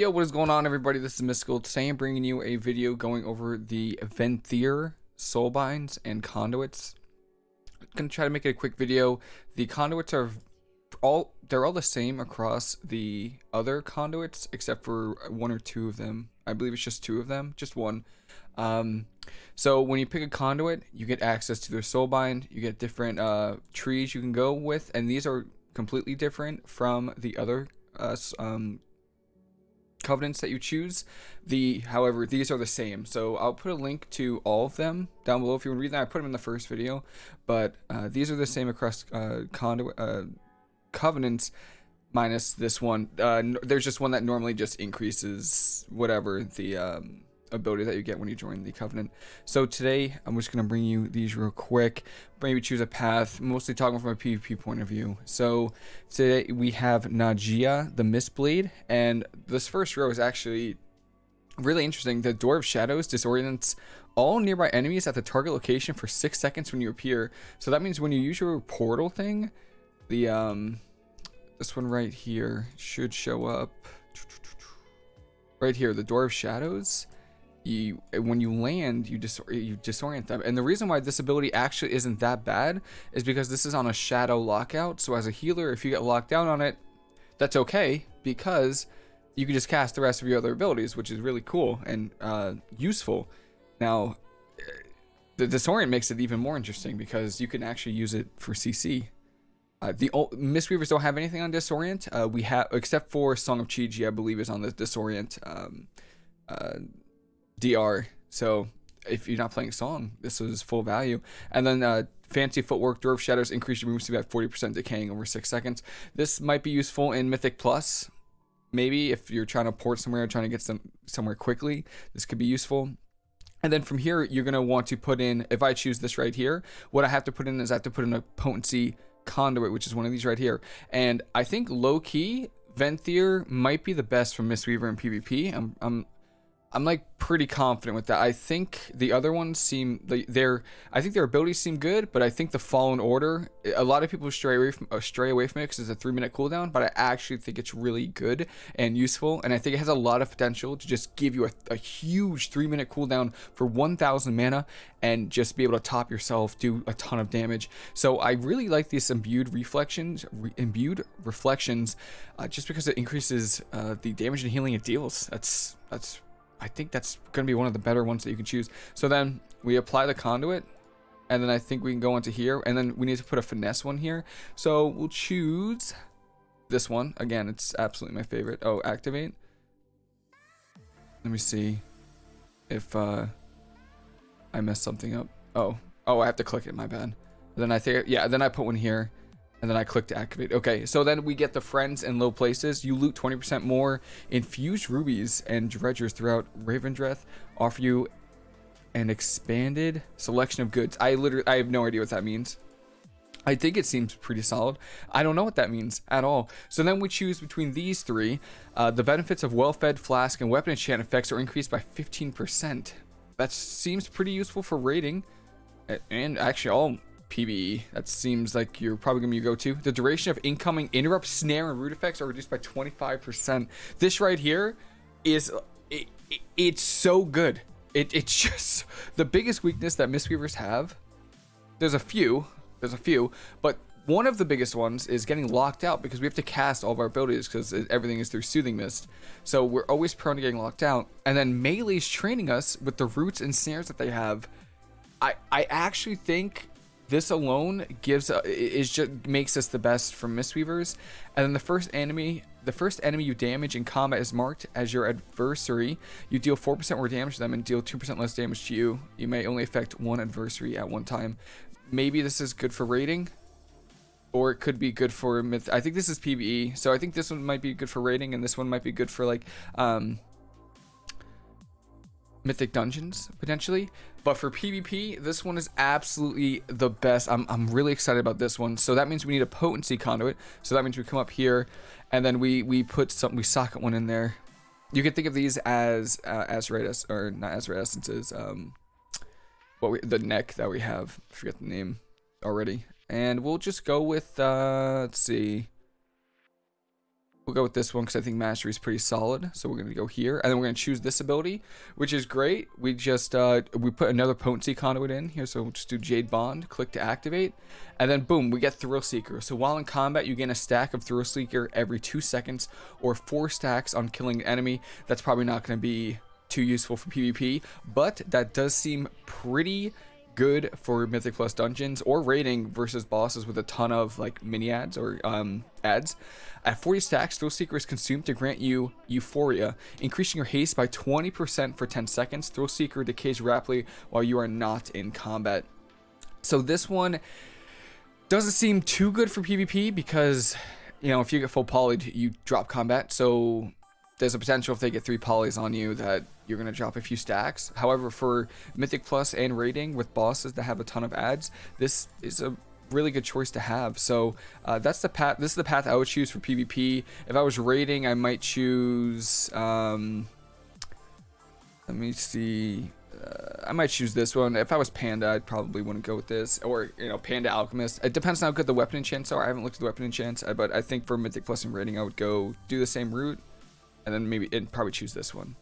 Yo, what is going on everybody? This is Mystical. Today I'm bringing you a video going over the Venthyr soulbinds and conduits. I'm going to try to make it a quick video. The conduits are all, they're all the same across the other conduits except for one or two of them. I believe it's just two of them, just one. Um, so when you pick a conduit, you get access to their soulbind, you get different uh, trees you can go with, and these are completely different from the other uh, um, covenants that you choose. The however, these are the same. So I'll put a link to all of them down below if you want to read them. I put them in the first video, but uh, these are the same across uh, uh, covenants minus this one. Uh, there's just one that normally just increases whatever the um, ability that you get when you join the Covenant. So today, I'm just going to bring you these real quick. Maybe choose a path, mostly talking from a PvP point of view. So today we have Nadjia, the Mistblade, and this first row is actually really interesting. The Door of Shadows disorients all nearby enemies at the target location for 6 seconds when you appear. So that means when you use your portal thing, the um this one right here should show up right here, the Door of Shadows you when you land you you disorient them. And the reason why this ability actually isn't that bad is because this is on a shadow lockout. So as a healer if you get locked down on it that's okay because you can just cast the rest of your other abilities which is really cool and uh, useful. Now the disorient makes it even more interesting because you can actually use it for CC uh, the old, Mistweavers don't have anything on disorient. Uh, we have except for Song of Chi-Ji I believe is on the disorient um, uh, DR. So if you're not playing a song, this is full value. And then uh, fancy footwork, Door of Shadows increase your move speed by 40% decaying over six seconds. This might be useful in Mythic Plus. Maybe if you're trying to port somewhere, trying to get some somewhere quickly, this could be useful. And then from here, you're going to want to put in, if I choose this right here, what I have to put in is I have to put in a potency conduit, which is one of these right here. And I think low key, Venthyr might be the best for Mistweaver and PvP. I'm, I'm I'm like pretty confident with that. I think the other ones seem they're I think their abilities seem good, but I think the Fallen Order a lot of people stray away from uh, stray away from it because it's a three minute cooldown, but I actually think it's really good and useful, and I think it has a lot of potential to just give you a, a huge three minute cooldown for 1,000 mana and just be able to top yourself, do a ton of damage. So I really like these imbued reflections, re imbued reflections, uh, just because it increases uh, the damage and healing it deals. That's that's I think that's going to be one of the better ones that you can choose. So then we apply the conduit and then I think we can go into here and then we need to put a finesse one here. So we'll choose this one. Again, it's absolutely my favorite. Oh, activate. Let me see if uh, I messed something up. Oh, oh, I have to click it. My bad. Then I think, yeah, then I put one here and then I click to activate. Okay, so then we get the friends in low places. You loot 20% more. Infused rubies and dredgers throughout Revendreth offer you an expanded selection of goods. I literally, I have no idea what that means. I think it seems pretty solid. I don't know what that means at all. So then we choose between these three. Uh, the benefits of well-fed flask and weapon enchant effects are increased by 15%. That seems pretty useful for raiding. And actually all PvE. That seems like you're probably going to be go-to. The duration of incoming interrupt, snare, and root effects are reduced by 25%. This right here is... It, it, it's so good. It, it's just... The biggest weakness that Mistweavers have... There's a few. There's a few. But one of the biggest ones is getting locked out because we have to cast all of our abilities because everything is through Soothing Mist. So we're always prone to getting locked out. And then Melee's training us with the roots and snares that they have. I, I actually think this alone gives uh, is just makes us the best from Mistweavers. And then the first enemy, the first enemy you damage in combat is marked as your adversary. You deal 4% more damage to them and deal 2% less damage to you. You may only affect one adversary at one time. Maybe this is good for raiding. Or it could be good for myth. I think this is PvE, so I think this one might be good for raiding, and this one might be good for like um, mythic dungeons potentially. But for pvp this one is absolutely the best. I'm, I'm really excited about this one. So that means we need a potency conduit. So that means we come up here and then we we put some we socket one in there. You can think of these as uh, Azerite or not Azerite essences um what we the neck that we have. I forget the name already. And we'll just go with uh let's see We'll go with this one because I think mastery is pretty solid. So we're going to go here. And then we're going to choose this ability, which is great. We just, uh, we put another potency conduit in here. So we'll just do Jade Bond, click to activate. And then boom, we get Thrill Seeker. So while in combat, you gain a stack of Thrill Seeker every two seconds or four stacks on killing an enemy. That's probably not going to be too useful for PvP, but that does seem pretty good for Mythic Plus dungeons or raiding versus bosses with a ton of like mini ads or um, ads. At 40 stacks, Thrill Seeker is consumed to grant you Euphoria, increasing your haste by 20% for 10 seconds. Thrill Seeker decays rapidly while you are not in combat. So this one doesn't seem too good for PvP because, you know, if you get full polyed, you drop combat. So there's a potential if they get three polys on you that you're going to drop a few stacks. However, for Mythic Plus and raiding with bosses that have a ton of ads, this is a really good choice to have. So uh, that's the path. This is the path I would choose for PvP. If I was raiding, I might choose. Um, let me see. Uh, I might choose this one. If I was Panda, I probably wouldn't go with this. Or, you know, Panda Alchemist. It depends on how good the weapon enchants are. I haven't looked at the weapon enchants, uh, but I think for Mythic Plus and raiding, I would go do the same route and then maybe and probably choose this one.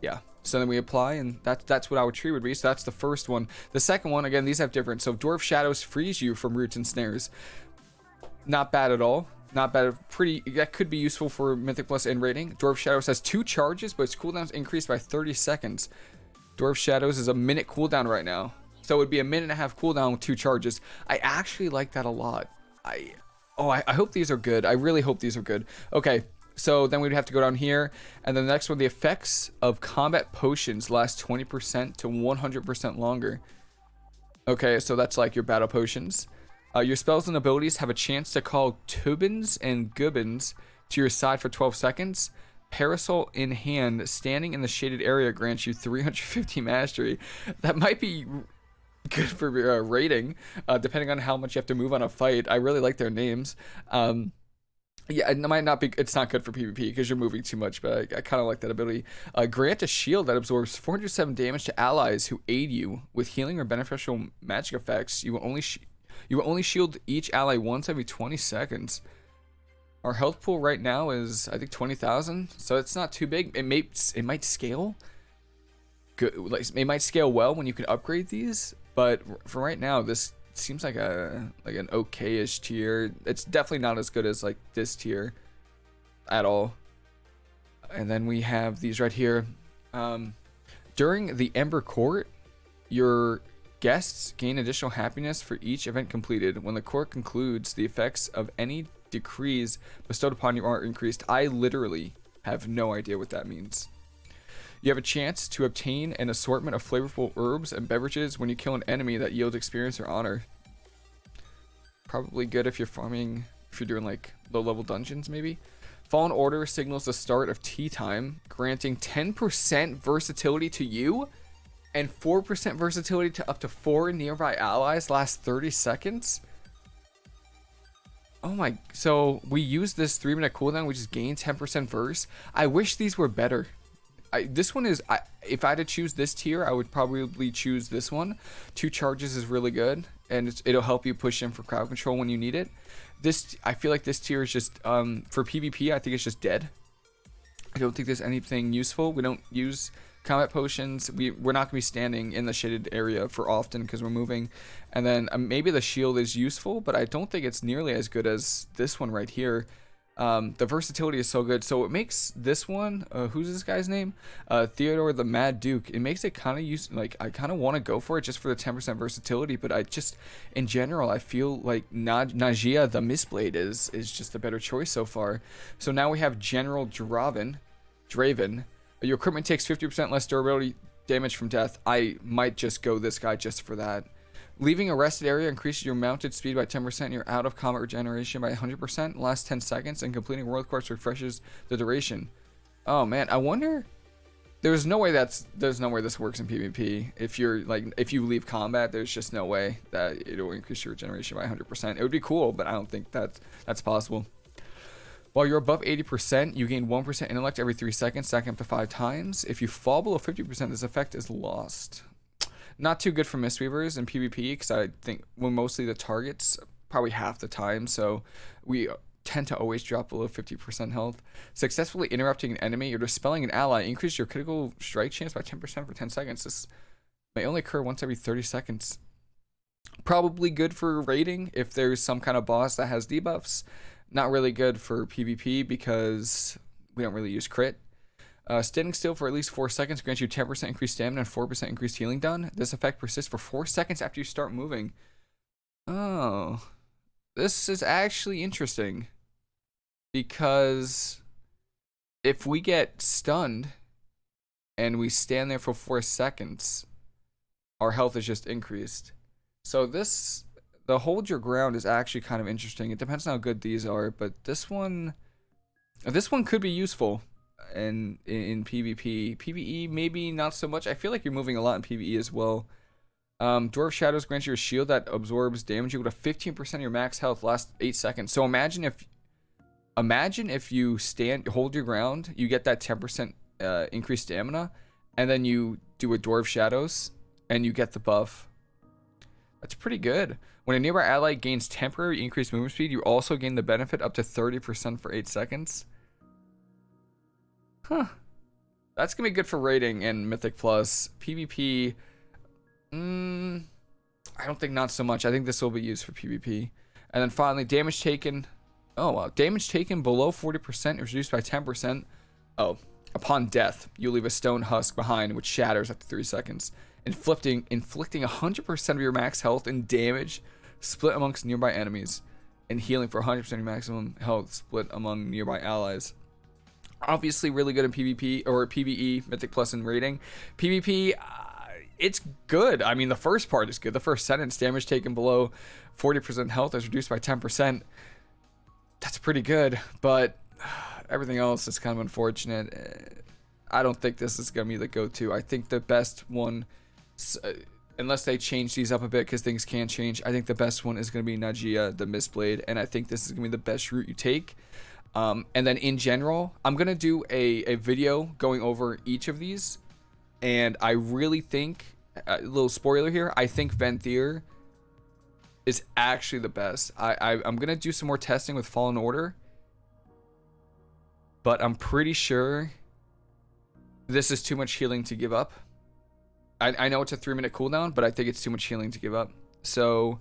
Yeah. So then we apply, and that's that's what our tree would be. So that's the first one. The second one, again, these have different. So Door of Shadows frees you from roots and snares. Not bad at all. Not bad. Pretty. That could be useful for Mythic plus and rating. Door of Shadows has two charges, but its cooldown's increased by 30 seconds. Door of Shadows is a minute cooldown right now. So it would be a minute and a half cooldown with two charges. I actually like that a lot. I oh, I, I hope these are good. I really hope these are good. Okay, so then we'd have to go down here. And then the next one, the effects of combat potions last 20% to 100% longer. Okay, so that's like your battle potions. Uh, your spells and abilities have a chance to call Tubbins and Gubbins to your side for 12 seconds. Parasol in hand, standing in the shaded area grants you 350 mastery. That might be good for uh, rating, uh, depending on how much you have to move on a fight. I really like their names. Um, yeah, it might not be. It's not good for PvP because you're moving too much. But I, I kind of like that ability. Uh, grant a shield that absorbs 407 damage to allies who aid you with healing or beneficial magic effects. You will only you will only shield each ally once every 20 seconds. Our health pool right now is I think 20,000, so it's not too big. It may it might scale. Good, like it might scale well when you can upgrade these, but for right now, this seems like a like an okay-ish tier. It's definitely not as good as like this tier at all. And then we have these right here. Um, during the Ember Court, your guests gain additional happiness for each event completed. When the court concludes, the effects of any decrees bestowed upon you are increased. I literally have no idea what that means. You have a chance to obtain an assortment of flavorful herbs and beverages when you kill an enemy that yields experience or honor. Probably good if you're farming, if you're doing like low level dungeons maybe. Fallen Order signals the start of tea time, granting 10% versatility to you and 4% versatility to up to four nearby allies last 30 seconds. Oh my, so we use this 3 minute cooldown, which is gain 10% verse. I wish these were better. I, this one is I, if I had to choose this tier, I would probably choose this one. Two charges is really good, and it'll help you push in for crowd control when you need it. This I feel like this tier is just um, for PvP. I think it's just dead. I don't think there's anything useful. We don't use combat potions. We we're not gonna be standing in the shaded area for often because we're moving. And then um, maybe the shield is useful, but I don't think it's nearly as good as this one right here. Um, the versatility is so good. So it makes this one, uh, who's this guy's name? Uh, Theodore the Mad Duke. It makes it kind of use like I kind of want to go for it just for the 10% versatility. But I just, in general, I feel like Na Nadjia the Mistblade is is just a better choice so far. So now we have General Draven. Draven. Your equipment takes 50% less durability damage from death. I might just go this guy just for that. Leaving a rested area increases your mounted speed by 10% and your out of combat regeneration by 100% last 10 seconds, and completing World quests refreshes the duration. Oh man, I wonder. There's no way that's there's no way this works in PvP. If you're like if you leave combat, there's just no way that it'll increase your regeneration by 100%. It would be cool, but I don't think that's that's possible. While you're above 80%, you gain 1% intellect every 3 seconds, stacking up to 5 times. If you fall below 50%, this effect is lost. Not too good for Mistweavers in PvP because I think we're mostly the targets probably half the time. So we tend to always drop below 50% health. Successfully interrupting an enemy or dispelling an ally increase your critical strike chance by 10% for 10 seconds. This may only occur once every 30 seconds. Probably good for raiding if there's some kind of boss that has debuffs. Not really good for PvP because we don't really use crit. Uh, standing still for at least 4 seconds grants you 10% increased stamina and 4% increased healing done. This effect persists for 4 seconds after you start moving. Oh. This is actually interesting. Because if we get stunned and we stand there for 4 seconds, our health is just increased. So this, the hold your ground is actually kind of interesting. It depends on how good these are, but this one, this one could be useful in, in, in PvP. PvE, maybe not so much. I feel like you're moving a lot in PvE as well. Um, Door of Shadows grants you a shield that absorbs damage equal to 15% of your max health last 8 seconds. So imagine if imagine if you stand hold your ground, you get that 10% uh, increased stamina, and then you do a Door of Shadows, and you get the buff. That's pretty good. When a nearby ally gains temporary increased movement speed, you also gain the benefit up to 30% for 8 seconds. Huh. That's to be good for raiding in Mythic Plus. PvP, mm, I don't think not so much. I think this will be used for PvP. And then finally, damage taken. Oh, wow. Damage taken below 40% is reduced by 10%. Oh, upon death, you leave a stone husk behind which shatters after 3 seconds. Inflicting, inflicting 100% of your max health and damage split amongst nearby enemies. And healing for 100% of your maximum health split among nearby allies obviously really good in PvP or PvE, Mythic Plus and rating. PvP, uh, it's good. I mean, the first part is good. The first sentence, damage taken below 40% health is reduced by 10%. That's pretty good, but everything else is kind of unfortunate. Uh, I don't think this is going to be the go-to. I think the best one, uh, unless they change these up a bit because things can change, I think the best one is going to be Nadjia, the Mistblade, and I think this is going to be the best route you take. Um, and then in general, I'm going to do a, a video going over each of these. And I really think, a little spoiler here, I think Venthyr is actually the best. I, I, I'm going to do some more testing with Fallen Order. But I'm pretty sure this is too much healing to give up. I, I know it's a three minute cooldown, but I think it's too much healing to give up. So,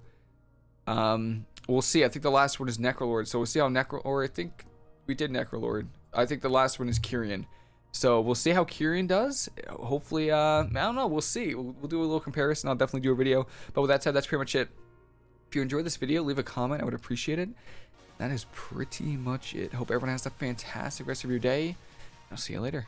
um, we'll see. I think the last one is Necrolord. So we'll see how Necro, or I think we did Necrolord. I think the last one is Kyrian. So we'll see how Kyrian does. Hopefully, uh, I don't know. We'll see. We'll, we'll, do a little comparison. I'll definitely do a video. But with that said, that's pretty much it. If you enjoyed this video, leave a comment. I would appreciate it. That is pretty much it. Hope everyone has a fantastic rest of your day. I'll see you later.